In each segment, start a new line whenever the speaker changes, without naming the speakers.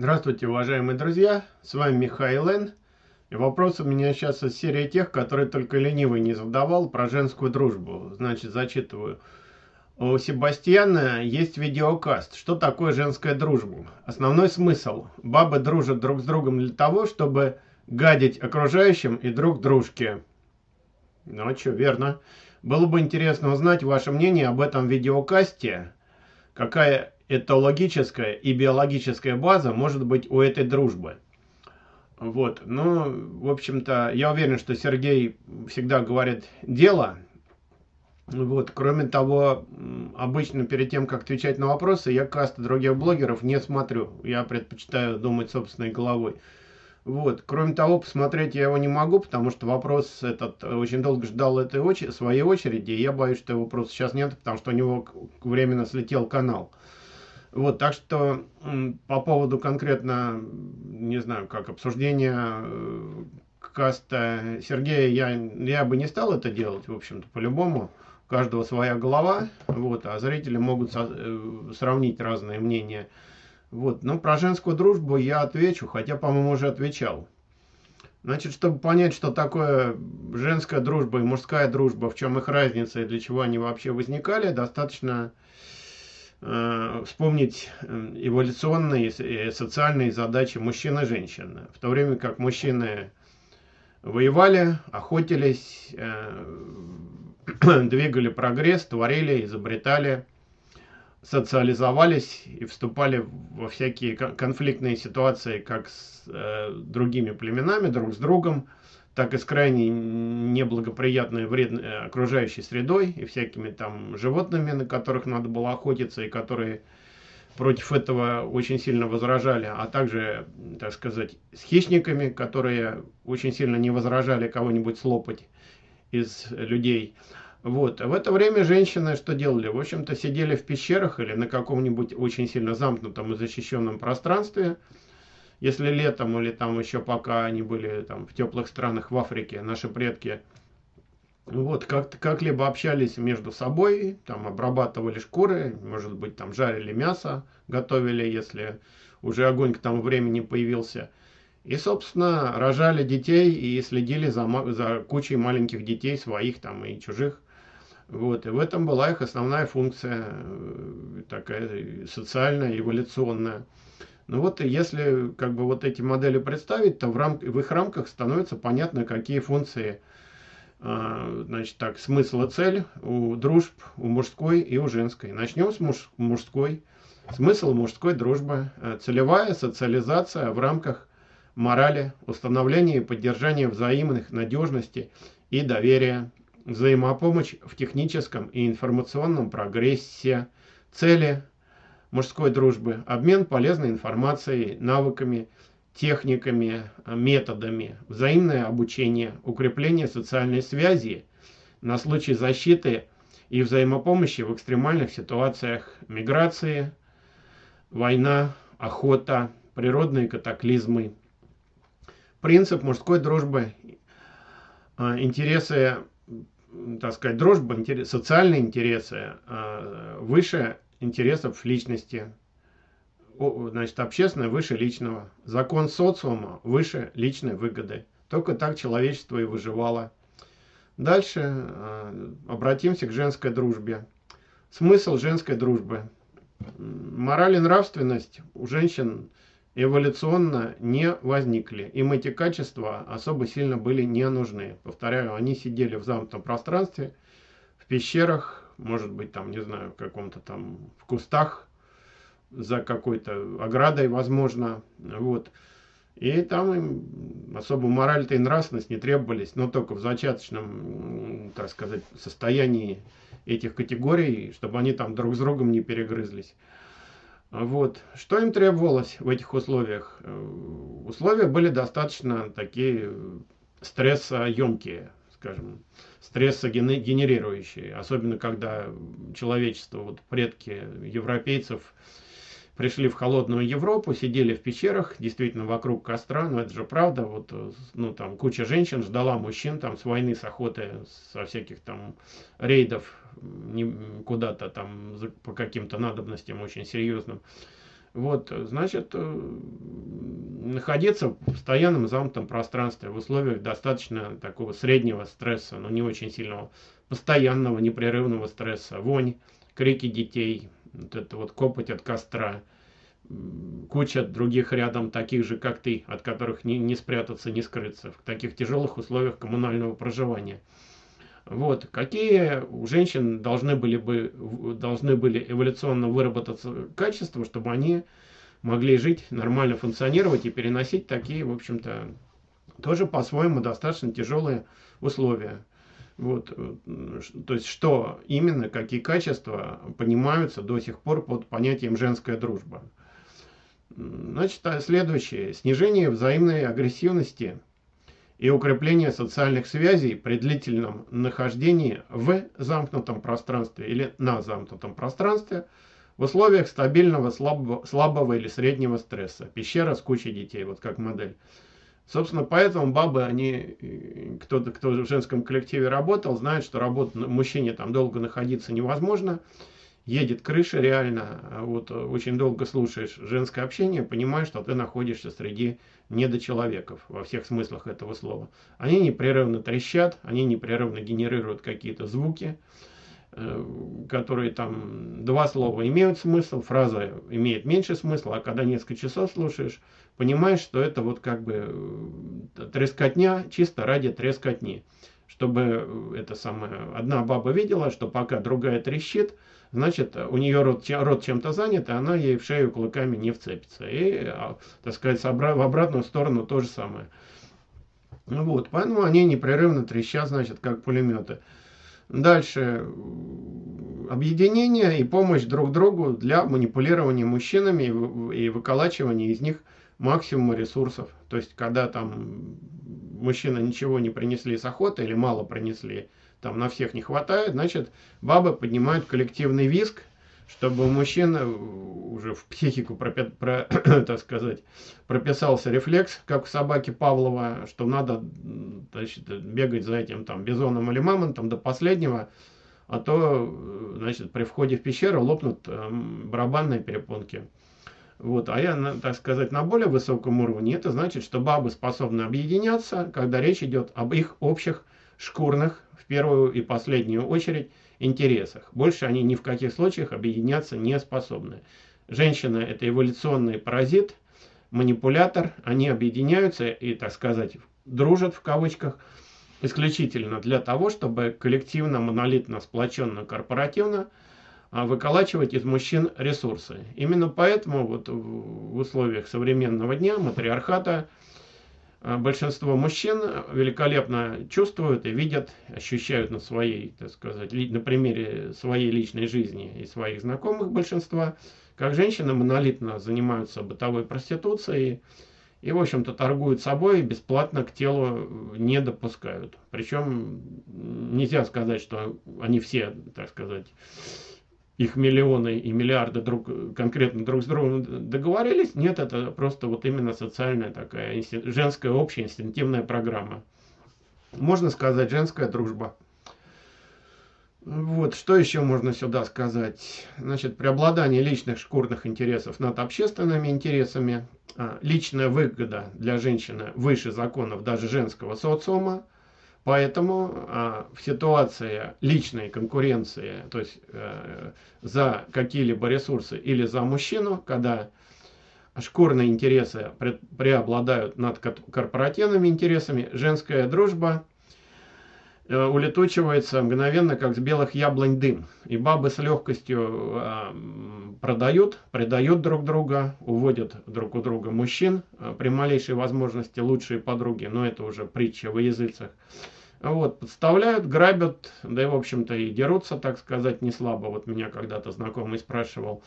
Здравствуйте, уважаемые друзья, с вами Михаил Н. И вопрос у меня сейчас из серии тех, которые только ленивый не задавал про женскую дружбу. Значит, зачитываю. У Себастьяна есть видеокаст. Что такое женская дружба? Основной смысл. Бабы дружат друг с другом для того, чтобы гадить окружающим и друг дружке. Ну, а что, верно. Было бы интересно узнать ваше мнение об этом видеокасте. Какая этологическая и биологическая база может быть у этой дружбы. Вот, ну, в общем-то, я уверен, что Сергей всегда говорит дело. Вот, кроме того, обычно перед тем, как отвечать на вопросы, я касты других блогеров не смотрю. Я предпочитаю думать собственной головой. Вот. Кроме того, посмотреть я его не могу, потому что вопрос этот очень долго ждал этой очереди, своей очереди, и я боюсь, что его просто сейчас нет, потому что у него временно слетел канал. Вот, так что по поводу конкретно, не знаю, как обсуждения э, каста Сергея, я, я бы не стал это делать, в общем-то, по-любому. У каждого своя голова, вот, а зрители могут со, э, сравнить разные мнения. Вот, но про женскую дружбу я отвечу, хотя, по-моему, уже отвечал. Значит, чтобы понять, что такое женская дружба и мужская дружба, в чем их разница и для чего они вообще возникали, достаточно вспомнить э, эволюционные и социальные задачи мужчин и женщин. В то время как мужчины воевали, охотились, э, двигали прогресс, творили, изобретали, социализовались и вступали во всякие конфликтные ситуации как с другими племенами, друг с другом, так и с крайне неблагоприятной вредной э, окружающей средой и всякими там животными, на которых надо было охотиться и которые против этого очень сильно возражали, а также, так сказать, с хищниками, которые очень сильно не возражали кого-нибудь слопать из людей. Вот. В это время женщины что делали? В общем-то, сидели в пещерах или на каком-нибудь очень сильно замкнутом и защищенном пространстве, если летом или там еще пока они были там в теплых странах в Африке, наши предки, вот, как-либо общались между собой, там обрабатывали шкуры, может быть, там жарили мясо, готовили, если уже огонь к тому времени появился. И, собственно, рожали детей и следили за, за кучей маленьких детей, своих там и чужих. Вот, и в этом была их основная функция, э, такая социальная, эволюционная. Ну вот если как бы вот эти модели представить, то в, рам в их рамках становится понятно, какие функции, э, значит так, смысл и цель у дружб, у мужской и у женской. Начнем с муж мужской. Смысл мужской дружбы. Э, целевая социализация в рамках морали, установления и поддержания взаимных надежности и доверия, взаимопомощь в техническом и информационном прогрессе, цели – мужской дружбы, обмен полезной информацией, навыками, техниками, методами, взаимное обучение, укрепление социальной связи на случай защиты и взаимопомощи в экстремальных ситуациях. Миграции, война, охота, природные катаклизмы. Принцип мужской дружбы, а, интересы, так сказать, дружба, социальные интересы а, выше интересов личности. Значит, общественное выше личного. Закон социума выше личной выгоды. Только так человечество и выживало. Дальше э, обратимся к женской дружбе. Смысл женской дружбы. Мораль и нравственность у женщин эволюционно не возникли. Им эти качества особо сильно были не нужны. Повторяю, они сидели в замкнутом пространстве, в пещерах, может быть, там, не знаю, в каком-то там, в кустах, за какой-то оградой, возможно, вот. И там им особо мораль-то и нравственность не требовались, но только в зачаточном, так сказать, состоянии этих категорий, чтобы они там друг с другом не перегрызлись. Вот. Что им требовалось в этих условиях? Э, условия были достаточно такие стрессоемкие, скажем стрессогенерирующие, особенно когда человечество, вот предки европейцев пришли в холодную Европу, сидели в пещерах, действительно вокруг костра, но это же правда, вот, ну, там куча женщин ждала мужчин там с войны, с охоты, со всяких там рейдов куда-то там по каким-то надобностям очень серьезным. Вот, значит, э, находиться в постоянном замкнутом пространстве в условиях достаточно такого среднего стресса, но не очень сильного, постоянного непрерывного стресса, вонь, крики детей, вот это вот копоть от костра, куча других рядом таких же, как ты, от которых не, не спрятаться, не скрыться, в таких тяжелых условиях коммунального проживания. Вот, какие у женщин должны были бы, должны были эволюционно выработаться качества, чтобы они могли жить, нормально функционировать и переносить такие, в общем-то, тоже по-своему достаточно тяжелые условия. Вот, э, то есть, что именно, какие качества понимаются до сих пор под понятием женская дружба. Значит, а следующее. Снижение взаимной агрессивности и укрепление социальных связей при длительном нахождении в замкнутом пространстве или на замкнутом пространстве в условиях стабильного слабого, слабого или среднего стресса. Пещера с кучей детей, вот как модель. Собственно, поэтому бабы, они, кто-то, кто в женском коллективе работал, знает, что работать мужчине там долго находиться невозможно едет крыша реально, а вот э, очень долго слушаешь женское общение, понимаешь, что ты находишься среди недочеловеков во всех смыслах этого слова. Они непрерывно трещат, они непрерывно генерируют какие-то звуки, э, которые там два слова имеют смысл, фраза имеет меньше смысла, а когда несколько часов слушаешь, понимаешь, что это вот как бы э, трескотня чисто ради трескотни. Чтобы это самое, одна баба видела, что пока другая трещит, значит, у нее рот, рот чем-то занят, и она ей в шею кулаками не вцепится. И, а, так сказать, в обратную сторону то же самое. Ну вот, поэтому они непрерывно трещат, значит, как пулеметы. Дальше. Объединение и помощь друг другу для манипулирования мужчинами и выколачивания из них максимума ресурсов. То есть, когда там мужчина ничего не принесли с охоты или мало принесли, там на всех не хватает, значит, бабы поднимают коллективный виск, чтобы у мужчин э, уже в психику, про, про, так сказать, прописался рефлекс, как у собаки Павлова, что надо значит, бегать за этим там бизоном или мамонтом до последнего, а то, значит, при входе в пещеру лопнут э, барабанные перепонки. Вот, а я, так сказать, на более высоком уровне, это значит, что бабы способны объединяться, когда речь идет об их общих шкурных первую и последнюю очередь интересах. Больше они ни в каких случаях объединяться не способны. Женщина – это эволюционный паразит, манипулятор. Они объединяются и, так сказать, дружат в кавычках исключительно для того, чтобы коллективно, монолитно, сплоченно, корпоративно а, выколачивать из мужчин ресурсы. Именно поэтому вот в условиях современного дня, матриархата, большинство мужчин великолепно чувствуют и видят, ощущают на своей, так сказать, на примере своей личной жизни и своих знакомых большинства, как женщины монолитно занимаются бытовой проституцией и, в общем-то, торгуют собой и бесплатно к телу не допускают. Причем нельзя сказать, что они все, так сказать, их миллионы и миллиарды друг, конкретно друг с другом договорились. Нет, это просто вот именно социальная такая, женская общая инстинктивная программа. Можно сказать, женская дружба. Вот, что еще можно сюда сказать? Значит, преобладание личных шкурных интересов над общественными интересами, а, личная выгода для женщины выше законов даже женского социума, Поэтому а, в ситуации личной конкуренции, то есть э, за какие-либо ресурсы или за мужчину, когда шкурные интересы пред, преобладают над корпоративными интересами, женская дружба э, улетучивается мгновенно, как с белых яблонь дым. И бабы с легкостью э, продают, предают друг друга, уводят друг у друга мужчин э, при малейшей возможности лучшие подруги, но это уже притча во языцах. Вот, подставляют, грабят, да и, в общем-то, и дерутся, так сказать, не слабо. Вот меня когда-то знакомый спрашивал.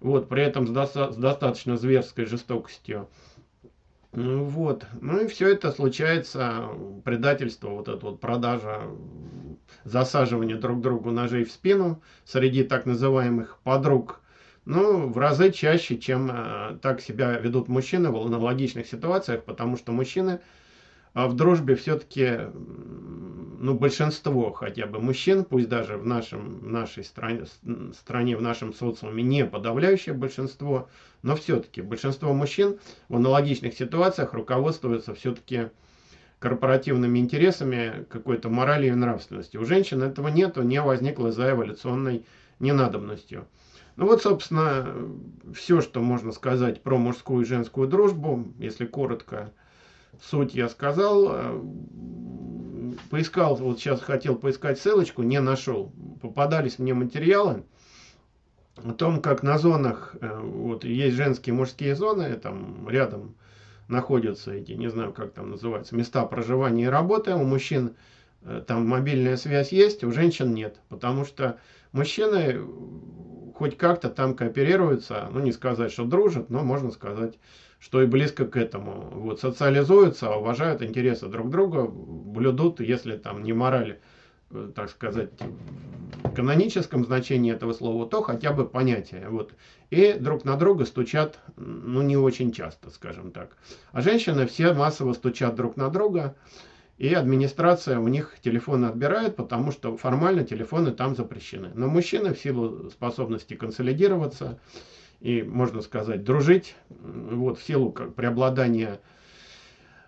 Вот, при этом с, доста с достаточно зверской жестокостью. Ну, вот. Ну и все это случается, предательство, вот это вот продажа, засаживание друг другу ножей в спину среди так называемых подруг. Ну, в разы чаще, чем э, так себя ведут мужчины в аналогичных ситуациях, потому что мужчины а в дружбе все-таки ну, большинство хотя бы мужчин, пусть даже в, нашем, в нашей стране, стране, в нашем социуме не подавляющее большинство, но все-таки большинство мужчин в аналогичных ситуациях руководствуются все-таки корпоративными интересами, какой-то моралью и нравственностью. У женщин этого нету, не возникло за эволюционной ненадобностью. Ну вот, собственно, все, что можно сказать про мужскую и женскую дружбу, если коротко, суть я сказал. Поискал, вот сейчас хотел поискать ссылочку, не нашел. Попадались мне материалы о том, как на зонах, э, вот есть женские мужские зоны, там рядом находятся эти, не знаю, как там называются, места проживания и работы. У мужчин э, там мобильная связь есть, у женщин нет. Потому что мужчины хоть как-то там кооперируются, ну не сказать, что дружат, но можно сказать, что и близко к этому. Вот, социализуются, уважают интересы друг друга, блюдут, если там не мораль, э, так сказать, в каноническом значении этого слова, то хотя бы понятие. Вот. И друг на друга стучат, ну не очень часто, скажем так. А женщины все массово стучат друг на друга, и администрация у них телефоны отбирает, потому что формально телефоны там запрещены. Но мужчины в силу способности консолидироваться и, можно сказать, дружить, вот в силу как преобладания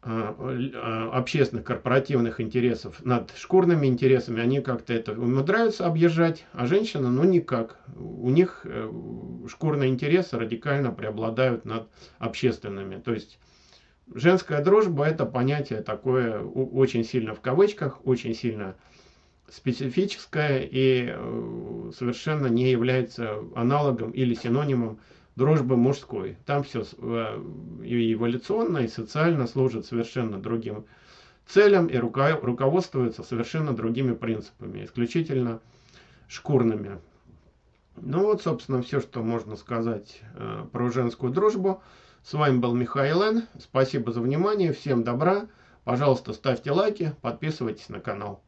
а, а, общественных корпоративных интересов над шкурными интересами, они как-то это умудряются объезжать, а женщины, ну никак. У них э, шкурные интересы радикально преобладают над общественными. То есть Женская дружба это понятие такое очень сильно в кавычках, очень сильно специфическое и э, совершенно не является аналогом или синонимом дружбы мужской. Там все э, и эволюционно, и социально служит совершенно другим целям и руководствуется совершенно другими принципами, исключительно шкурными. Ну вот, собственно, все, что можно сказать э, про женскую дружбу. С вами был Михаил Н. Спасибо за внимание. Всем добра. Пожалуйста, ставьте лайки, подписывайтесь на канал.